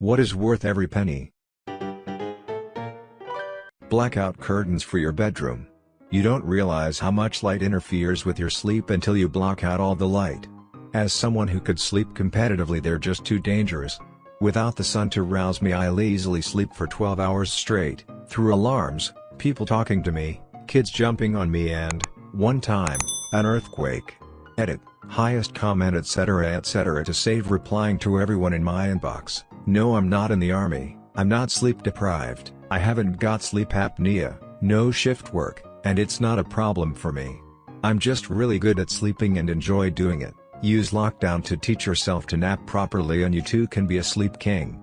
What is worth every penny? Blackout curtains for your bedroom. You don't realize how much light interferes with your sleep until you block out all the light. As someone who could sleep competitively they're just too dangerous. Without the sun to rouse me I'll easily sleep for 12 hours straight, through alarms, people talking to me, kids jumping on me and, one time, an earthquake. Edit, highest comment etc etc to save replying to everyone in my inbox. No I'm not in the army, I'm not sleep deprived, I haven't got sleep apnea, no shift work, and it's not a problem for me. I'm just really good at sleeping and enjoy doing it. Use lockdown to teach yourself to nap properly and you too can be a sleep king.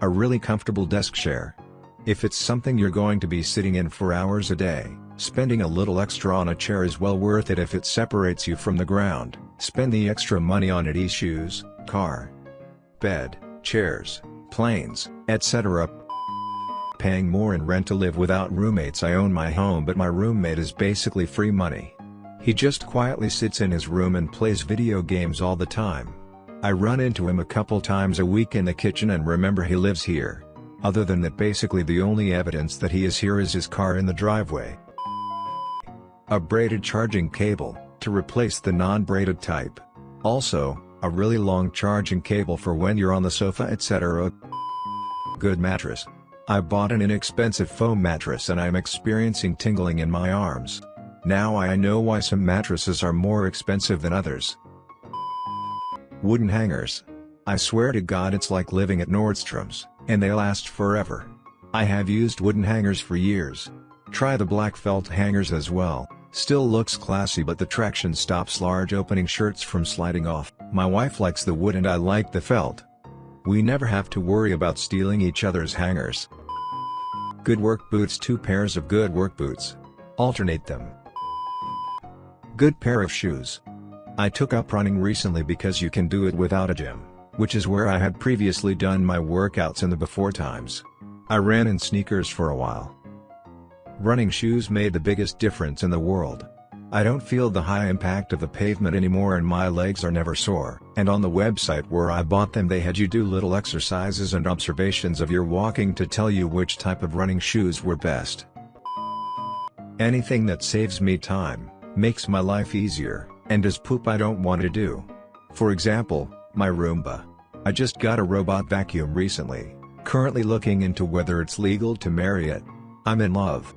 A really comfortable desk chair. If it's something you're going to be sitting in for hours a day, spending a little extra on a chair is well worth it if it separates you from the ground. Spend the extra money on it e-shoes, car, bed, chairs, planes, etc. Paying more in rent to live without roommates I own my home but my roommate is basically free money. He just quietly sits in his room and plays video games all the time. I run into him a couple times a week in the kitchen and remember he lives here. Other than that basically the only evidence that he is here is his car in the driveway. A braided charging cable, to replace the non-braided type. Also, a really long charging cable for when you're on the sofa etc. Good mattress. I bought an inexpensive foam mattress and I'm experiencing tingling in my arms. Now I know why some mattresses are more expensive than others. Wooden hangers. I swear to god it's like living at Nordstrom's, and they last forever. I have used wooden hangers for years. Try the black felt hangers as well. Still looks classy but the traction stops large opening shirts from sliding off. My wife likes the wood and I like the felt. We never have to worry about stealing each other's hangers. Good work boots Two pairs of good work boots. Alternate them. Good pair of shoes. I took up running recently because you can do it without a gym, which is where I had previously done my workouts in the before times. I ran in sneakers for a while. Running shoes made the biggest difference in the world. I don't feel the high impact of the pavement anymore and my legs are never sore. And on the website where I bought them they had you do little exercises and observations of your walking to tell you which type of running shoes were best. Anything that saves me time, makes my life easier, and does poop I don't want to do. For example, my Roomba. I just got a robot vacuum recently, currently looking into whether it's legal to marry it. I'm in love.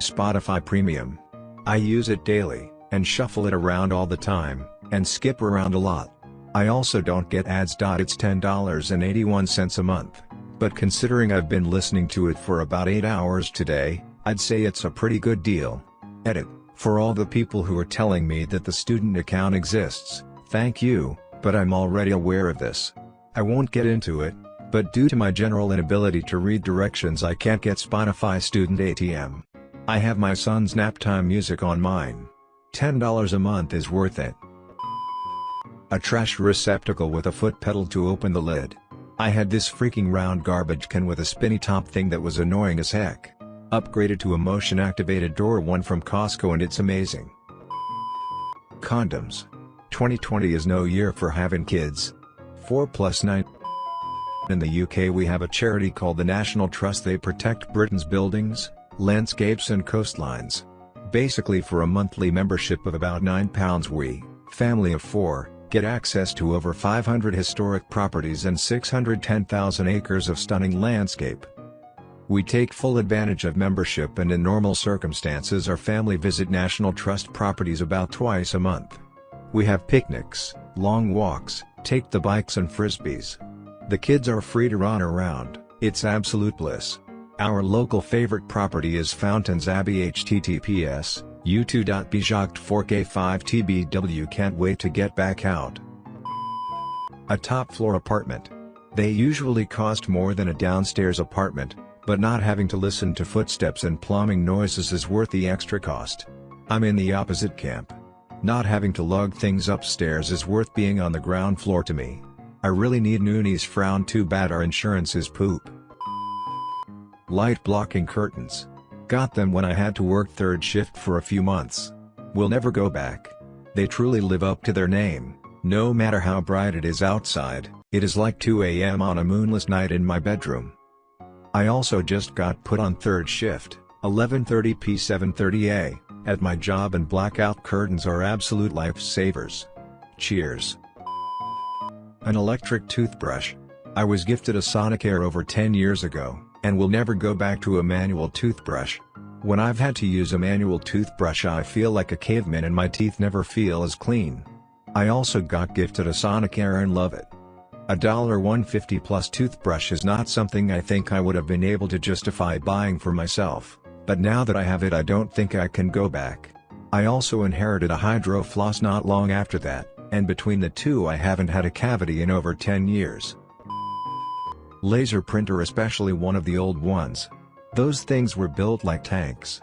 Spotify Premium. I use it daily, and shuffle it around all the time, and skip around a lot. I also don't get ads. It's $10.81 a month, but considering I've been listening to it for about 8 hours today, I'd say it's a pretty good deal. Edit, for all the people who are telling me that the student account exists, thank you, but I'm already aware of this. I won't get into it, but due to my general inability to read directions I can't get Spotify Student ATM. I have my son's naptime music on mine. $10 a month is worth it. A trash receptacle with a foot pedal to open the lid. I had this freaking round garbage can with a spinny top thing that was annoying as heck. Upgraded to a motion activated door one from Costco and it's amazing. Condoms. 2020 is no year for having kids. 4 plus 9 In the UK we have a charity called the National Trust they protect Britain's buildings, landscapes and coastlines. Basically for a monthly membership of about £9 we, family of four, get access to over 500 historic properties and 610,000 acres of stunning landscape. We take full advantage of membership and in normal circumstances our family visit National Trust properties about twice a month. We have picnics, long walks, take the bikes and frisbees. The kids are free to run around, it's absolute bliss. Our local favorite property is Fountains Abbey https, u2.bjoct4k5tbw can't wait to get back out. A top floor apartment. They usually cost more than a downstairs apartment, but not having to listen to footsteps and plumbing noises is worth the extra cost. I'm in the opposite camp. Not having to lug things upstairs is worth being on the ground floor to me. I really need Noonies frown too bad our insurance is poop. Light blocking curtains. Got them when I had to work third shift for a few months. Will never go back. They truly live up to their name, no matter how bright it is outside. It is like 2 am on a moonless night in my bedroom. I also just got put on third shift, 11.30 p 7.30 a, at my job and blackout curtains are absolute lifesavers. Cheers. An electric toothbrush. I was gifted a Sonicare over 10 years ago, and will never go back to a manual toothbrush. When I've had to use a manual toothbrush I feel like a caveman and my teeth never feel as clean. I also got gifted a Sonicare and love it. A $150 plus toothbrush is not something I think I would have been able to justify buying for myself, but now that I have it I don't think I can go back. I also inherited a Hydro Floss not long after that, and between the two I haven't had a cavity in over 10 years. Laser printer especially one of the old ones, those things were built like tanks.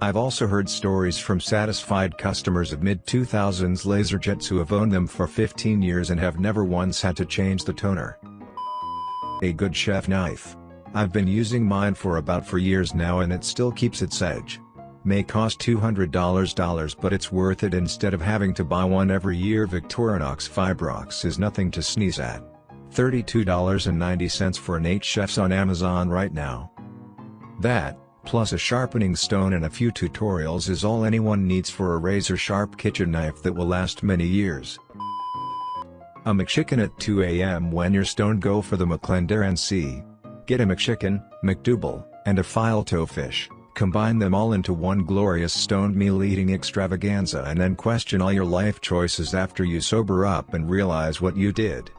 I've also heard stories from satisfied customers of mid-2000s LaserJets who have owned them for 15 years and have never once had to change the toner. A good chef knife. I've been using mine for about 4 years now and it still keeps its edge. May cost $200 but it's worth it instead of having to buy one every year Victorinox Fibrox is nothing to sneeze at. $32.90 for an 8 chefs on Amazon right now. That, plus a sharpening stone and a few tutorials is all anyone needs for a razor-sharp kitchen knife that will last many years. A McChicken at 2 a.m. when you're stoned go for the McClendon Get a McChicken, McDouble, and a filet fish, combine them all into one glorious stoned meal eating extravaganza and then question all your life choices after you sober up and realize what you did.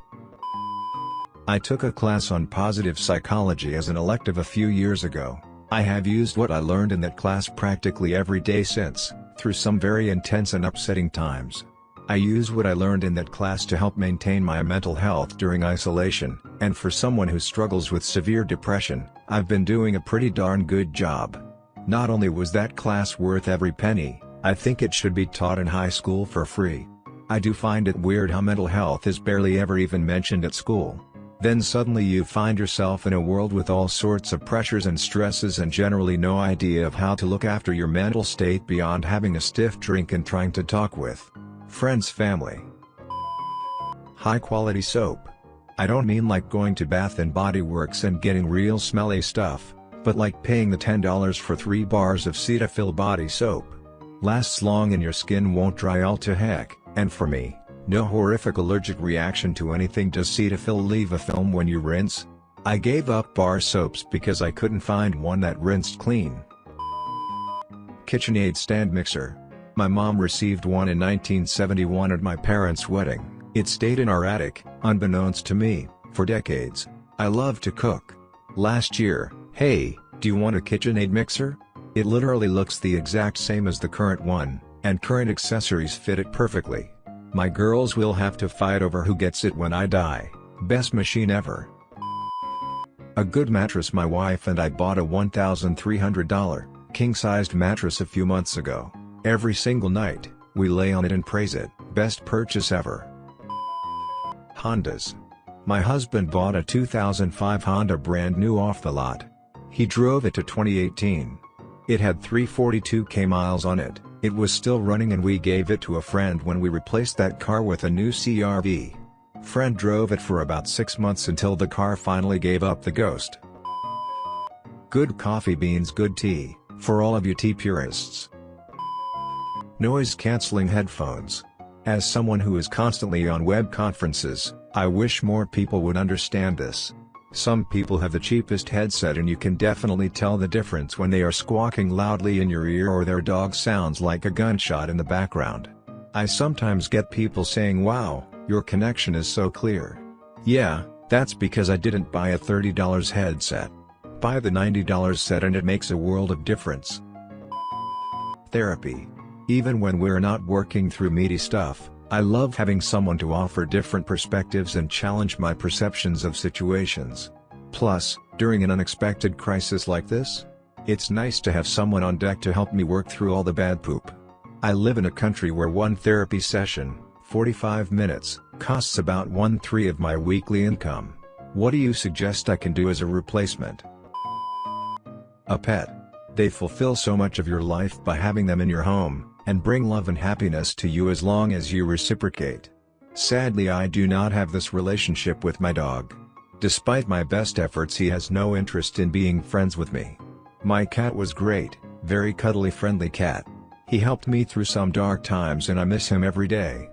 I took a class on positive psychology as an elective a few years ago. I have used what I learned in that class practically every day since, through some very intense and upsetting times. I use what I learned in that class to help maintain my mental health during isolation, and for someone who struggles with severe depression, I've been doing a pretty darn good job. Not only was that class worth every penny, I think it should be taught in high school for free. I do find it weird how mental health is barely ever even mentioned at school. Then suddenly you find yourself in a world with all sorts of pressures and stresses and generally no idea of how to look after your mental state beyond having a stiff drink and trying to talk with friends family. High quality soap. I don't mean like going to Bath and Body Works and getting real smelly stuff, but like paying the $10 for 3 bars of Cetaphil body soap. Lasts long and your skin won't dry all to heck, and for me, no horrific allergic reaction to anything Does Cetaphil leave a film when you rinse? I gave up bar soaps because I couldn't find one that rinsed clean. KitchenAid stand mixer. My mom received one in 1971 at my parents' wedding. It stayed in our attic, unbeknownst to me, for decades. I love to cook. Last year, hey, do you want a KitchenAid mixer? It literally looks the exact same as the current one, and current accessories fit it perfectly. My girls will have to fight over who gets it when I die. Best machine ever. A good mattress My wife and I bought a $1,300, king-sized mattress a few months ago. Every single night, we lay on it and praise it, best purchase ever. Hondas. My husband bought a 2005 Honda brand new off the lot. He drove it to 2018. It had 342k miles on it, it was still running and we gave it to a friend when we replaced that car with a new CRV. Friend drove it for about 6 months until the car finally gave up the ghost. Good coffee beans good tea, for all of you tea purists. Noise cancelling headphones. As someone who is constantly on web conferences, I wish more people would understand this. Some people have the cheapest headset and you can definitely tell the difference when they are squawking loudly in your ear or their dog sounds like a gunshot in the background. I sometimes get people saying wow, your connection is so clear. Yeah, that's because I didn't buy a $30 headset. Buy the $90 set and it makes a world of difference. Therapy. Even when we're not working through meaty stuff, I love having someone to offer different perspectives and challenge my perceptions of situations. Plus, during an unexpected crisis like this, it's nice to have someone on deck to help me work through all the bad poop. I live in a country where one therapy session, 45 minutes, costs about one-three of my weekly income. What do you suggest I can do as a replacement? A pet. They fulfill so much of your life by having them in your home, and bring love and happiness to you as long as you reciprocate. Sadly I do not have this relationship with my dog. Despite my best efforts he has no interest in being friends with me. My cat was great, very cuddly friendly cat. He helped me through some dark times and I miss him every day.